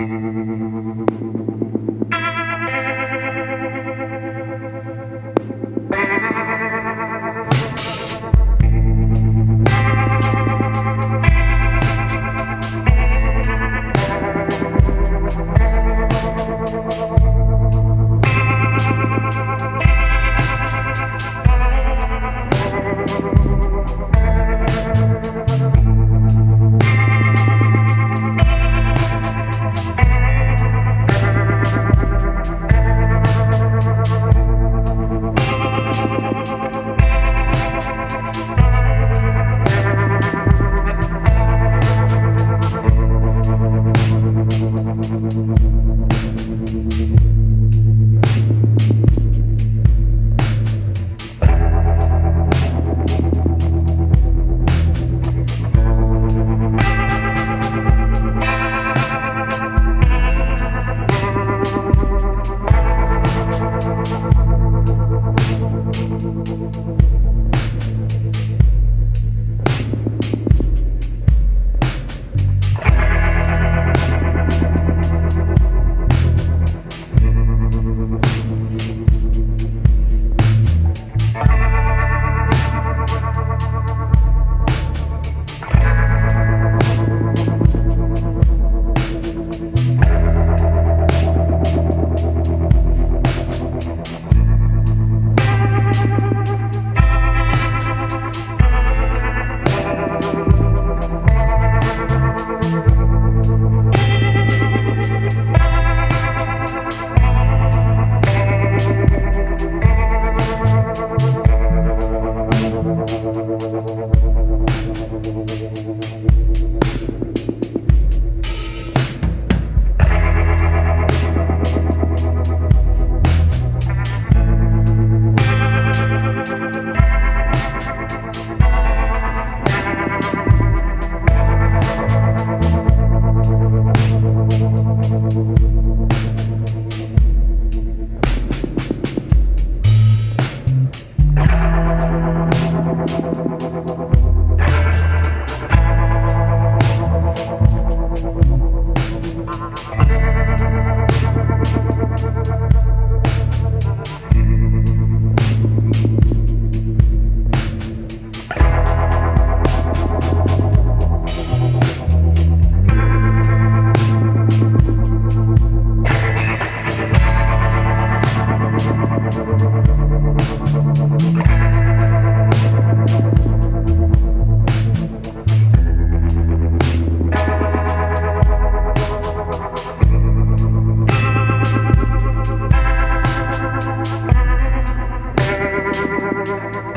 Thank you. Thank.